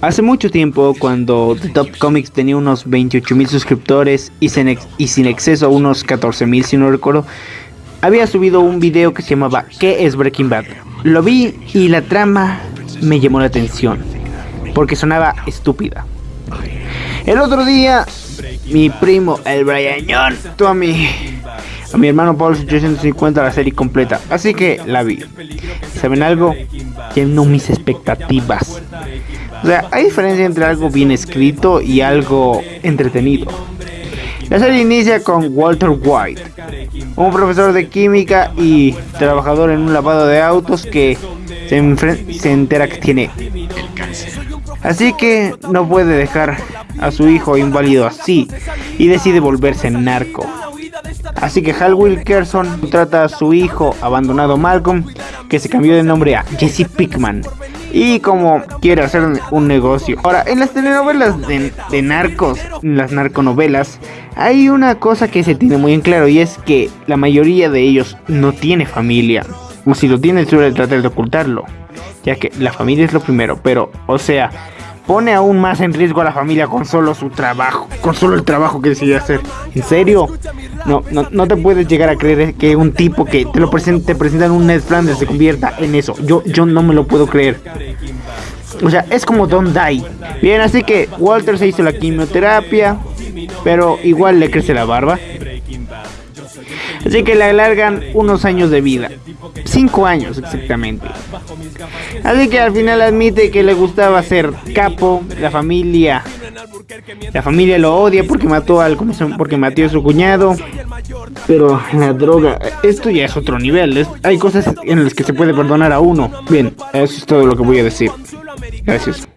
Hace mucho tiempo, cuando The Top Comics tenía unos 28 mil suscriptores y sin, y sin exceso a unos 14 mil, si no recuerdo, había subido un video que se llamaba ¿Qué es Breaking Bad? Lo vi y la trama me llamó la atención, porque sonaba estúpida. El otro día, mi primo, el Brian John, a mi, hermano Paul 850 la serie completa, así que la vi. ¿Saben algo? Llenó mis expectativas. O sea, hay diferencia entre algo bien escrito y algo entretenido. La serie inicia con Walter White, un profesor de química y trabajador en un lavado de autos que se, se entera que tiene el cáncer. Así que no puede dejar a su hijo inválido así y decide volverse narco. Así que Hal Wilkerson trata a su hijo abandonado Malcolm, que se cambió de nombre a Jesse Pickman, y como quiere hacer un negocio. Ahora, en las telenovelas de, narcos, las narconovelas, hay una cosa que se tiene muy en claro y es que la mayoría de ellos no tiene familia. O si lo tiene, suele tratar de ocultarlo, ya que la familia es lo primero, pero, o sea, pone aún más en riesgo a la familia con solo su trabajo, con solo el trabajo que decide hacer. ¿En serio? No, no, no te puedes llegar a creer que un tipo que te lo presenta, te presentan un Ned Flanders se convierta en eso. Yo, yo no me lo puedo creer. O sea, es como Don't Die. Bien, así que Walter se hizo la quimioterapia, pero igual le crece la barba. Así que le alargan unos años de vida. Cinco años exactamente. Así que al final admite que le gustaba ser capo, la familia. La familia lo odia porque mató al porque mató a su cuñado. Pero la droga, esto ya es otro nivel. hay cosas en las que se puede perdonar a uno. Bien, eso es todo lo que voy a decir. Gracias.